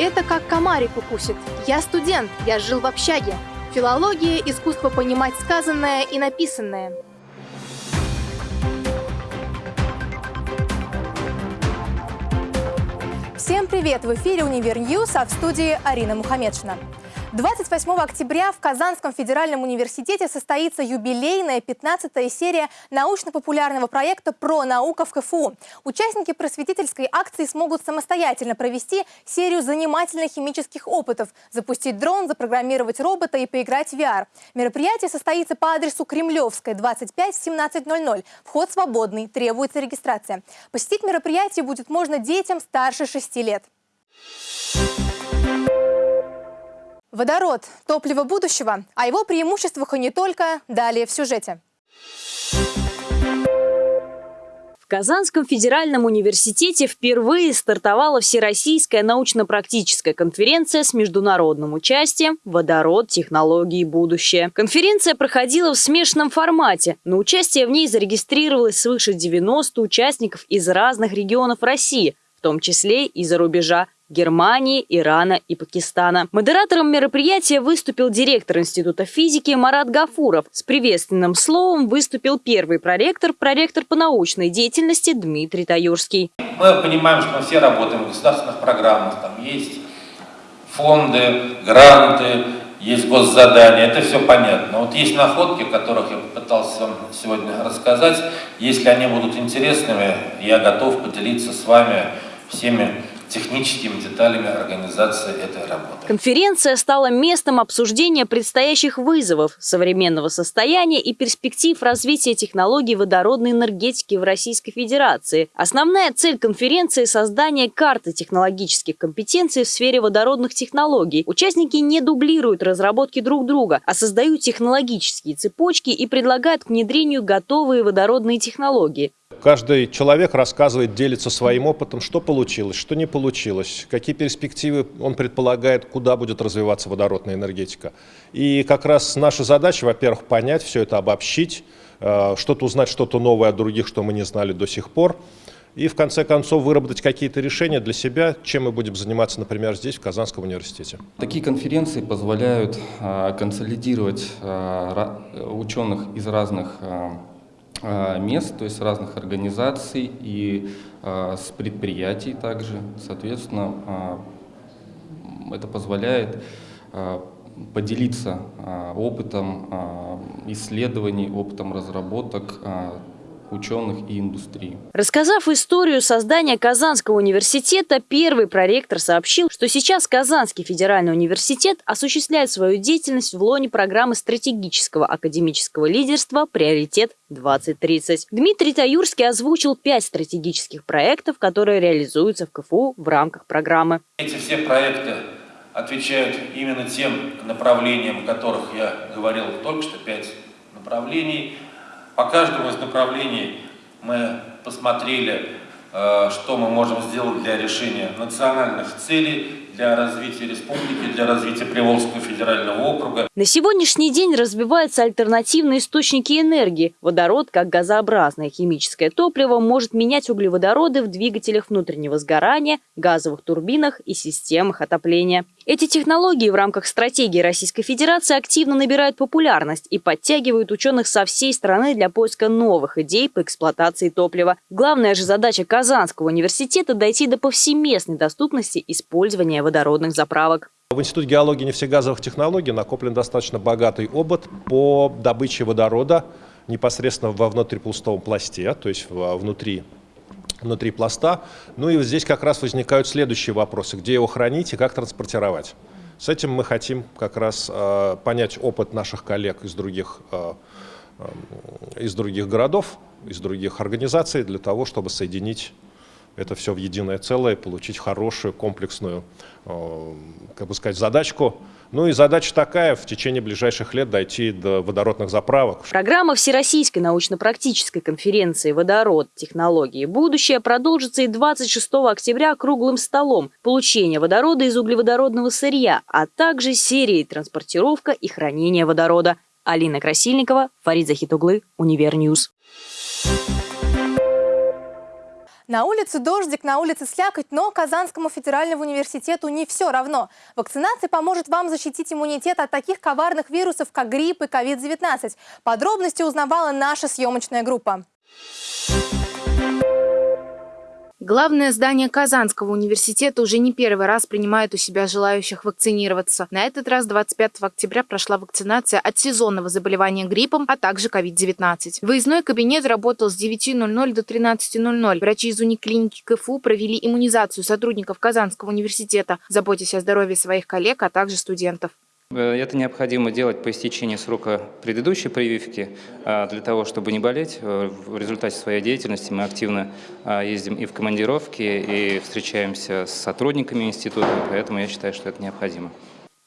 Это как комарик укусит. Я студент, я жил в общаге. Филология – искусство понимать сказанное и написанное. Всем привет! В эфире «Универ News», а в студии Арина Мухамедшина. 28 октября в Казанском федеральном университете состоится юбилейная 15-я серия научно-популярного проекта «Про наука в КФУ». Участники просветительской акции смогут самостоятельно провести серию занимательных химических опытов, запустить дрон, запрограммировать робота и поиграть в VR. Мероприятие состоится по адресу Кремлевская, 25 в 17.00. Вход свободный, требуется регистрация. Посетить мероприятие будет можно детям старше 6 лет. Водород – топливо будущего, о его преимуществах и не только, далее в сюжете. В Казанском федеральном университете впервые стартовала Всероссийская научно-практическая конференция с международным участием «Водород. Технологии. Будущее». Конференция проходила в смешанном формате. На участие в ней зарегистрировалось свыше 90 участников из разных регионов России, в том числе и за рубежа Германии, Ирана и Пакистана. Модератором мероприятия выступил директор Института физики Марат Гафуров. С приветственным словом выступил первый проректор, проректор по научной деятельности Дмитрий Таюрский. Мы понимаем, что мы все работаем в государственных программах, там есть фонды, гранты, есть госзадания, это все понятно. Вот есть находки, о которых я попытался вам сегодня рассказать. Если они будут интересными, я готов поделиться с вами всеми техническими деталями организации этой работы. Конференция стала местом обсуждения предстоящих вызовов, современного состояния и перспектив развития технологий водородной энергетики в Российской Федерации. Основная цель конференции – создание карты технологических компетенций в сфере водородных технологий. Участники не дублируют разработки друг друга, а создают технологические цепочки и предлагают к внедрению готовые водородные технологии. Каждый человек рассказывает, делится своим опытом, что получилось, что не получилось, какие перспективы он предполагает, куда будет развиваться водородная энергетика. И как раз наша задача, во-первых, понять все это, обобщить, э, что-то узнать, что-то новое от других, что мы не знали до сих пор. И в конце концов выработать какие-то решения для себя, чем мы будем заниматься, например, здесь, в Казанском университете. Такие конференции позволяют э, консолидировать э, ученых из разных мест, то есть разных организаций и а, с предприятий также. Соответственно, а, это позволяет поделиться опытом исследований, опытом разработок ученых и индустрии. Рассказав историю создания Казанского университета, первый проректор сообщил, что сейчас Казанский федеральный университет осуществляет свою деятельность в лоне программы стратегического академического лидерства «Приоритет 2030». Дмитрий Таюрский озвучил пять стратегических проектов, которые реализуются в КФУ в рамках программы. Эти все проекты отвечают именно тем направлениям, о которых я говорил только что, пять направлений – по каждому из направлений мы посмотрели, э, что мы можем сделать для решения национальных целей, для развития республики, для развития Приволжского федерального округа. На сегодняшний день развиваются альтернативные источники энергии. Водород, как газообразное химическое топливо, может менять углеводороды в двигателях внутреннего сгорания, газовых турбинах и системах отопления. Эти технологии в рамках стратегии Российской Федерации активно набирают популярность и подтягивают ученых со всей страны для поиска новых идей по эксплуатации топлива. Главная же задача Казанского университета – дойти до повсеместной доступности использования водородных заправок. В Институте геологии и нефтегазовых технологий накоплен достаточно богатый опыт по добыче водорода непосредственно во внутрипустовом пласте, то есть внутри внутри пласта. Ну и здесь как раз возникают следующие вопросы. Где его хранить и как транспортировать? С этим мы хотим как раз э, понять опыт наших коллег из других, э, э, из других городов, из других организаций, для того, чтобы соединить это все в единое целое, получить хорошую комплексную, э, как бы сказать, задачку, ну и задача такая, в течение ближайших лет дойти до водородных заправок. Программа Всероссийской научно-практической конференции «Водород. Технологии. Будущее» продолжится и 26 октября круглым столом «Получение водорода из углеводородного сырья», а также серией «Транспортировка и хранение водорода». Алина Красильникова, Фарид Захитоглы, Универ News. На улице дождик, на улице слякоть, но Казанскому федеральному университету не все равно. Вакцинация поможет вам защитить иммунитет от таких коварных вирусов, как грипп и COVID-19. Подробности узнавала наша съемочная группа. Главное здание Казанского университета уже не первый раз принимает у себя желающих вакцинироваться. На этот раз 25 октября прошла вакцинация от сезонного заболевания гриппом, а также COVID-19. Выездной кабинет работал с 9.00 до 13.00. Врачи из униклиники КФУ провели иммунизацию сотрудников Казанского университета, заботясь о здоровье своих коллег, а также студентов. Э, это необходимо делать по истечении срока предыдущей прививки, а, для того, чтобы не болеть. Э, в результате своей деятельности мы активно а, ездим и в командировки, и встречаемся с сотрудниками института, поэтому я считаю, что это необходимо.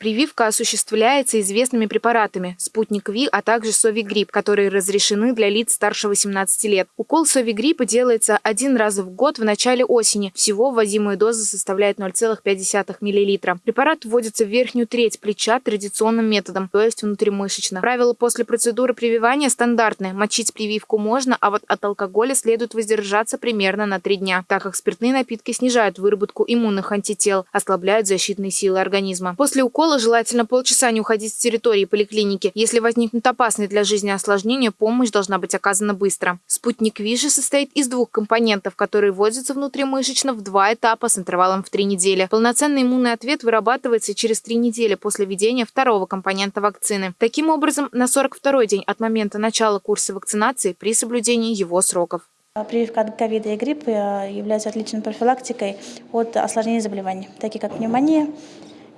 Прививка осуществляется известными препаратами – спутник Ви, а также совигрипп, которые разрешены для лиц старше 18 лет. Укол совигриппа делается один раз в год в начале осени. Всего вводимая доза составляет 0,5 мл. Препарат вводится в верхнюю треть плеча традиционным методом, то есть внутримышечно. Правила после процедуры прививания стандартные. Мочить прививку можно, а вот от алкоголя следует воздержаться примерно на 3 дня, так как спиртные напитки снижают выработку иммунных антител, ослабляют защитные силы организма. После укола укола желательно полчаса не уходить с территории поликлиники. Если возникнут опасные для жизни осложнения, помощь должна быть оказана быстро. Спутник ВИЖи состоит из двух компонентов, которые вводятся внутримышечно в два этапа с интервалом в три недели. Полноценный иммунный ответ вырабатывается через три недели после введения второго компонента вакцины. Таким образом, на 42-й день от момента начала курса вакцинации при соблюдении его сроков. Прививка от ковида и гриппа является отличной профилактикой от осложнений заболеваний, такие как пневмония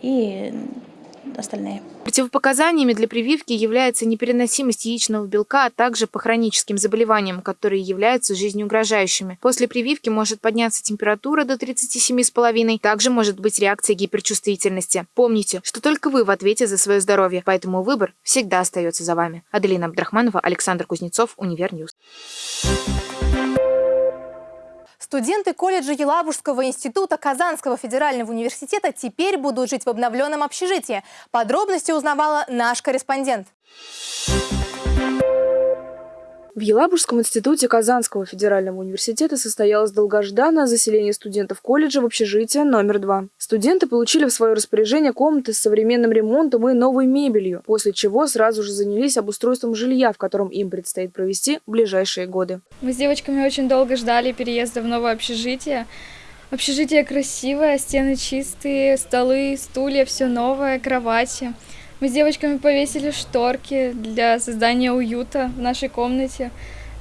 и остальные. Противопоказаниями для прививки является непереносимость яичного белка, а также по хроническим заболеваниям, которые являются жизнеугрожающими. После прививки может подняться температура до 37,5, также может быть реакция гиперчувствительности. Помните, что только вы в ответе за свое здоровье, поэтому выбор всегда остается за вами. Аделина Абдрахманова, Александр Кузнецов, Универ News. Студенты колледжа Елабужского института Казанского федерального университета теперь будут жить в обновленном общежитии. Подробности узнавала наш корреспондент. В Елабужском институте Казанского федерального университета состоялось долгожданное заселение студентов колледжа в общежитие номер два. Студенты получили в свое распоряжение комнаты с современным ремонтом и новой мебелью, после чего сразу же занялись обустройством жилья, в котором им предстоит провести ближайшие годы. Мы с девочками очень долго ждали переезда в новое общежитие. Общежитие красивое, стены чистые, столы, стулья, все новое, кровати. Мы с девочками повесили шторки для создания уюта в нашей комнате.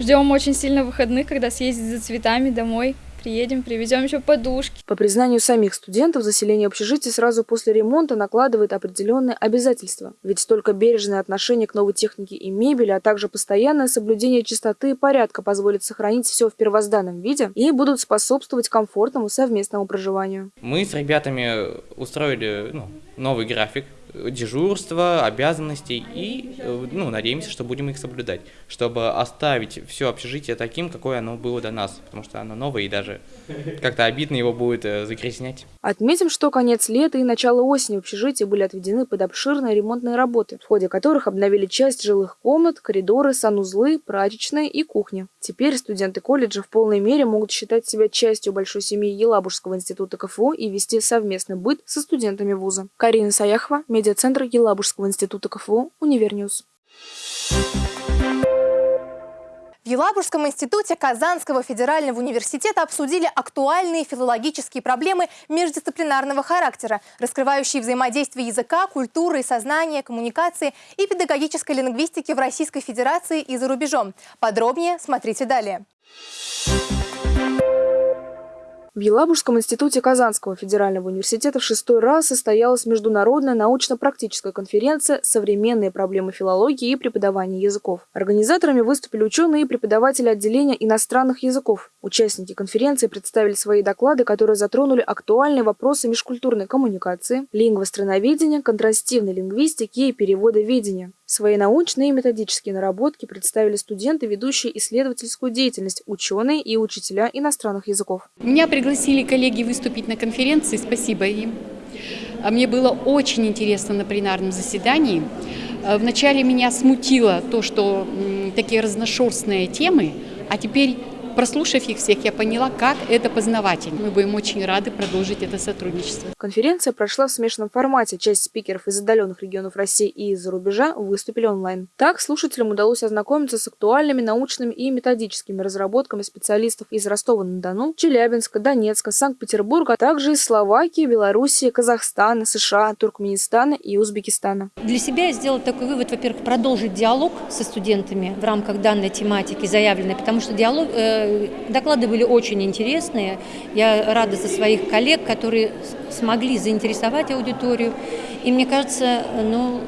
Ждем очень сильно выходных, когда съездить за цветами домой. Приедем, привезем еще подушки. По признанию самих студентов, заселение общежития сразу после ремонта накладывает определенные обязательства. Ведь только бережное отношение к новой технике и мебели, а также постоянное соблюдение чистоты и порядка позволит сохранить все в первозданном виде и будут способствовать комфортному совместному проживанию. Мы с ребятами устроили ну, новый график дежурства, обязанностей и э, ну, надеемся, что будем их соблюдать, чтобы оставить все общежитие таким, какое оно было до нас, потому что оно новое и даже как-то обидно его будет э, загрязнять. Отметим, что конец лета и начало осени в общежитии были отведены под обширные ремонтные работы, в ходе которых обновили часть жилых комнат, коридоры, санузлы, прачечные и кухни. Теперь студенты колледжа в полной мере могут считать себя частью большой семьи Елабужского института КФУ и вести совместный быт со студентами вуза. Карина Саяхова, медиацентр Елабужского института КФУ, Универ News. В Елабужском институте Казанского федерального университета обсудили актуальные филологические проблемы междисциплинарного характера, раскрывающие взаимодействие языка, культуры, сознания, коммуникации и педагогической лингвистики в Российской Федерации и за рубежом. Подробнее смотрите далее. В Елабужском институте Казанского федерального университета в шестой раз состоялась международная научно-практическая конференция «Современные проблемы филологии и преподавания языков». Организаторами выступили ученые и преподаватели отделения иностранных языков. Участники конференции представили свои доклады, которые затронули актуальные вопросы межкультурной коммуникации, лингвостроноведения, контрастивной лингвистики и переводоведения. Свои научные и методические наработки представили студенты, ведущие исследовательскую деятельность, ученые и учителя иностранных языков. Меня пригласили коллеги выступить на конференции, спасибо им. А мне было очень интересно на пленарном заседании. А Вначале меня смутило то, что такие разношерстные темы, а теперь прослушав их всех, я поняла, как это познавательно. Мы будем очень рады продолжить это сотрудничество. Конференция прошла в смешанном формате. Часть спикеров из отдаленных регионов России и из-за рубежа выступили онлайн. Так, слушателям удалось ознакомиться с актуальными научными и методическими разработками специалистов из Ростова-на-Дону, Челябинска, Донецка, Санкт-Петербурга, а также из Словакии, Белоруссии, Казахстана, США, Туркменистана и Узбекистана. Для себя я сделала такой вывод, во-первых, продолжить диалог со студентами в рамках данной тематики заявленной, потому что диалог, э, доклады были очень интересные. Я рада за своих коллег, которые смогли заинтересовать аудиторию. И мне кажется, ну,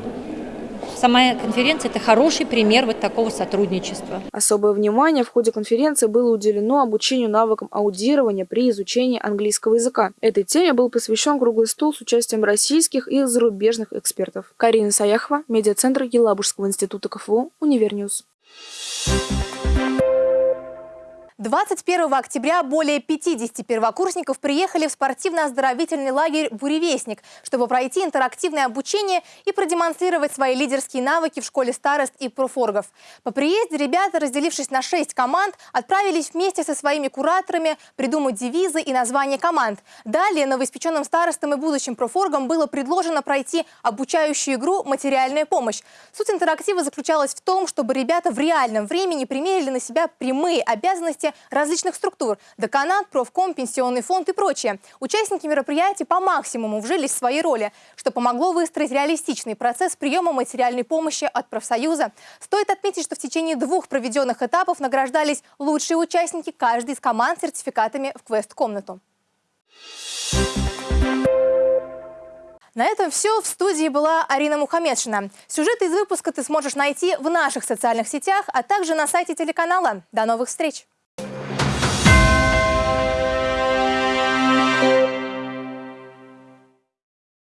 Сама конференция – это хороший пример вот такого сотрудничества. Особое внимание в ходе конференции было уделено обучению навыкам аудирования при изучении английского языка. Этой теме был посвящен круглый стол с участием российских и зарубежных экспертов. Карина Саяхова, медиацентр Елабужского института КФУ, Универ News. 21 октября более 50 первокурсников приехали в спортивно-оздоровительный лагерь «Буревестник», чтобы пройти интерактивное обучение и продемонстрировать свои лидерские навыки в школе старост и профоргов. По приезде ребята, разделившись на 6 команд, отправились вместе со своими кураторами придумать девизы и названия команд. Далее новоиспеченным старостам и будущим профоргам было предложено пройти обучающую игру «Материальная помощь». Суть интерактива заключалась в том, чтобы ребята в реальном времени примерили на себя прямые обязанности различных структур – деканат, профком, пенсионный фонд и прочее. Участники мероприятия по максимуму вжились в свои роли, что помогло выстроить реалистичный процесс приема материальной помощи от профсоюза. Стоит отметить, что в течение двух проведенных этапов награждались лучшие участники каждой из команд сертификатами в квест-комнату. На этом все. В студии была Арина Мухамедшина. Сюжеты из выпуска ты сможешь найти в наших социальных сетях, а также на сайте телеканала. До новых встреч!